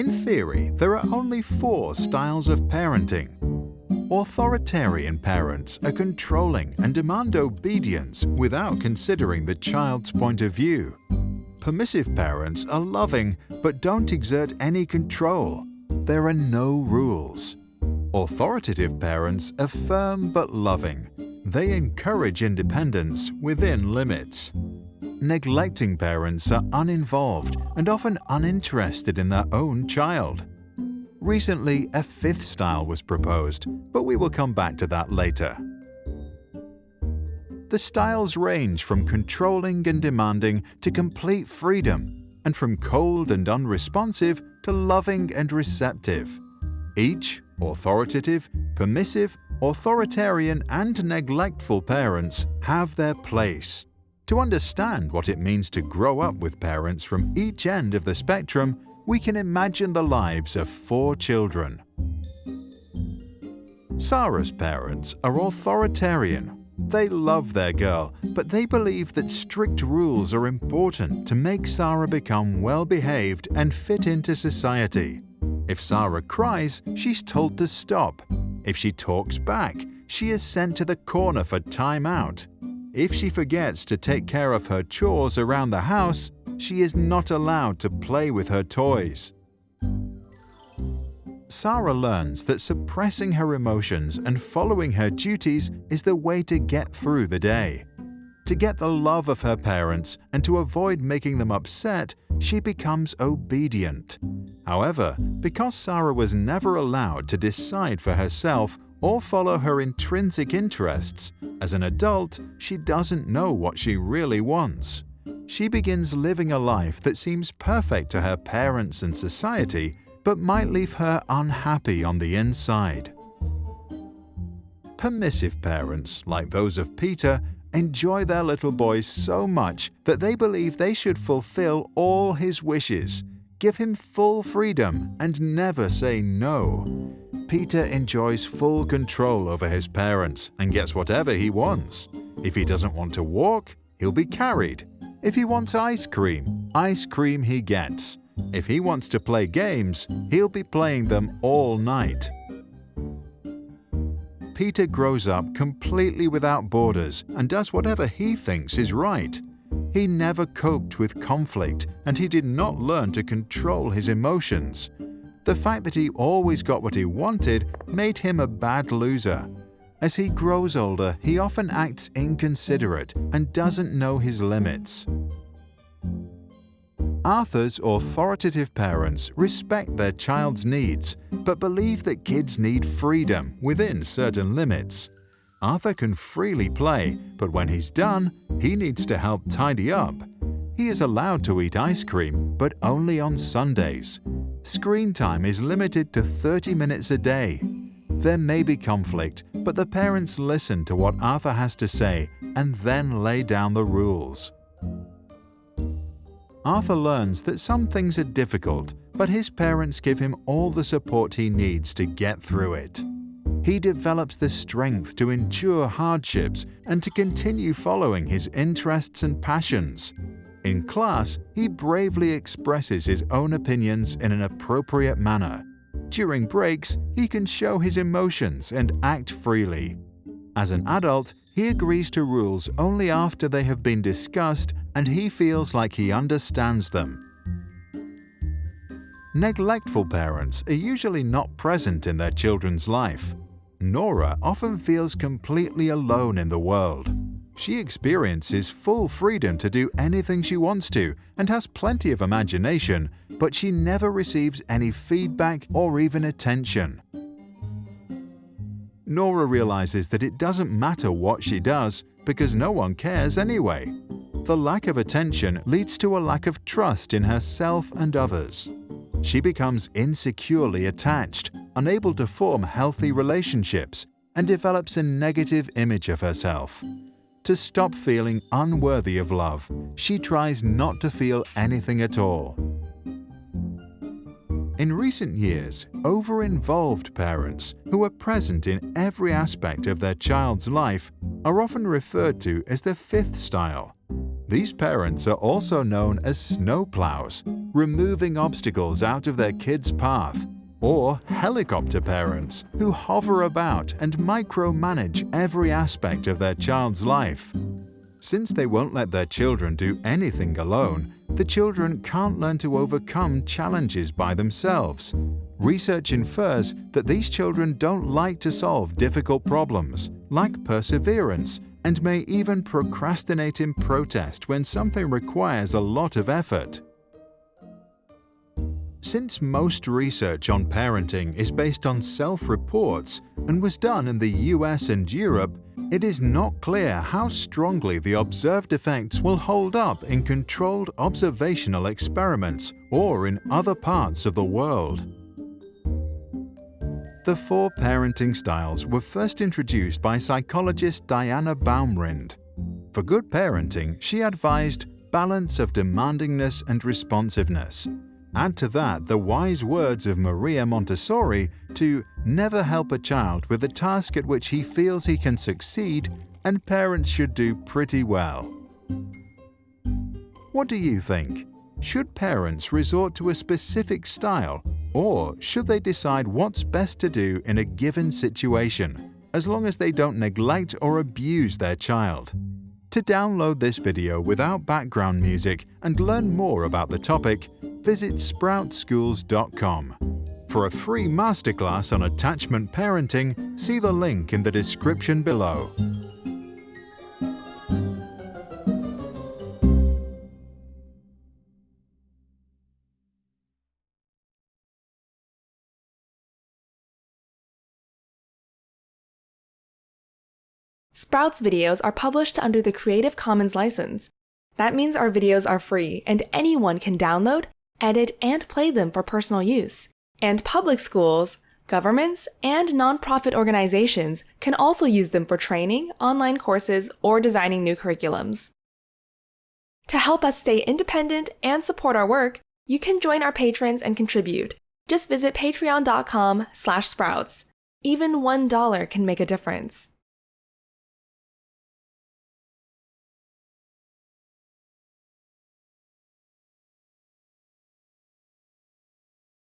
In theory, there are only four styles of parenting. Authoritarian parents are controlling and demand obedience without considering the child's point of view. Permissive parents are loving but don't exert any control. There are no rules. Authoritative parents are firm but loving. They encourage independence within limits. Neglecting parents are uninvolved and often uninterested in their own child. Recently, a fifth style was proposed, but we will come back to that later. The styles range from controlling and demanding to complete freedom, and from cold and unresponsive to loving and receptive. Each, authoritative, permissive, authoritarian and neglectful parents have their place. To understand what it means to grow up with parents from each end of the spectrum, we can imagine the lives of four children. Sarah's parents are authoritarian. They love their girl, but they believe that strict rules are important to make Sarah become well-behaved and fit into society. If Sarah cries, she's told to stop. If she talks back, she is sent to the corner for time out. If she forgets to take care of her chores around the house, she is not allowed to play with her toys. Sarah learns that suppressing her emotions and following her duties is the way to get through the day. To get the love of her parents and to avoid making them upset, she becomes obedient. However, because Sarah was never allowed to decide for herself or follow her intrinsic interests, as an adult, she doesn't know what she really wants. She begins living a life that seems perfect to her parents and society, but might leave her unhappy on the inside. Permissive parents, like those of Peter, enjoy their little boy so much that they believe they should fulfill all his wishes, give him full freedom, and never say no. Peter enjoys full control over his parents and gets whatever he wants. If he doesn't want to walk, he'll be carried. If he wants ice cream, ice cream he gets. If he wants to play games, he'll be playing them all night. Peter grows up completely without borders and does whatever he thinks is right. He never coped with conflict and he did not learn to control his emotions. The fact that he always got what he wanted made him a bad loser. As he grows older, he often acts inconsiderate and doesn't know his limits. Arthur's authoritative parents respect their child's needs, but believe that kids need freedom within certain limits. Arthur can freely play, but when he's done, he needs to help tidy up. He is allowed to eat ice cream, but only on Sundays. Screen time is limited to 30 minutes a day. There may be conflict, but the parents listen to what Arthur has to say and then lay down the rules. Arthur learns that some things are difficult, but his parents give him all the support he needs to get through it. He develops the strength to endure hardships and to continue following his interests and passions. In class, he bravely expresses his own opinions in an appropriate manner during breaks, he can show his emotions and act freely. As an adult, he agrees to rules only after they have been discussed and he feels like he understands them. Neglectful parents are usually not present in their children's life. Nora often feels completely alone in the world. She experiences full freedom to do anything she wants to and has plenty of imagination, but she never receives any feedback or even attention. Nora realizes that it doesn't matter what she does because no one cares anyway. The lack of attention leads to a lack of trust in herself and others. She becomes insecurely attached, unable to form healthy relationships, and develops a negative image of herself. To stop feeling unworthy of love, she tries not to feel anything at all. In recent years, over-involved parents who are present in every aspect of their child's life are often referred to as the fifth style. These parents are also known as snowplows, removing obstacles out of their kids' path, or helicopter parents who hover about and micromanage every aspect of their child's life. Since they won't let their children do anything alone, the children can't learn to overcome challenges by themselves. Research infers that these children don't like to solve difficult problems, lack perseverance, and may even procrastinate in protest when something requires a lot of effort. Since most research on parenting is based on self-reports and was done in the US and Europe, it is not clear how strongly the observed effects will hold up in controlled observational experiments or in other parts of the world. The four parenting styles were first introduced by psychologist Diana Baumrind. For good parenting, she advised balance of demandingness and responsiveness, Add to that the wise words of Maria Montessori to never help a child with a task at which he feels he can succeed and parents should do pretty well. What do you think? Should parents resort to a specific style or should they decide what's best to do in a given situation, as long as they don't neglect or abuse their child? To download this video without background music and learn more about the topic, visit sproutschools.com. For a free masterclass on attachment parenting, see the link in the description below. Sprouts videos are published under the Creative Commons license. That means our videos are free and anyone can download, edit, and play them for personal use. And public schools, governments, and nonprofit organizations can also use them for training, online courses, or designing new curriculums. To help us stay independent and support our work, you can join our patrons and contribute. Just visit patreon.com slash sprouts. Even $1 can make a difference.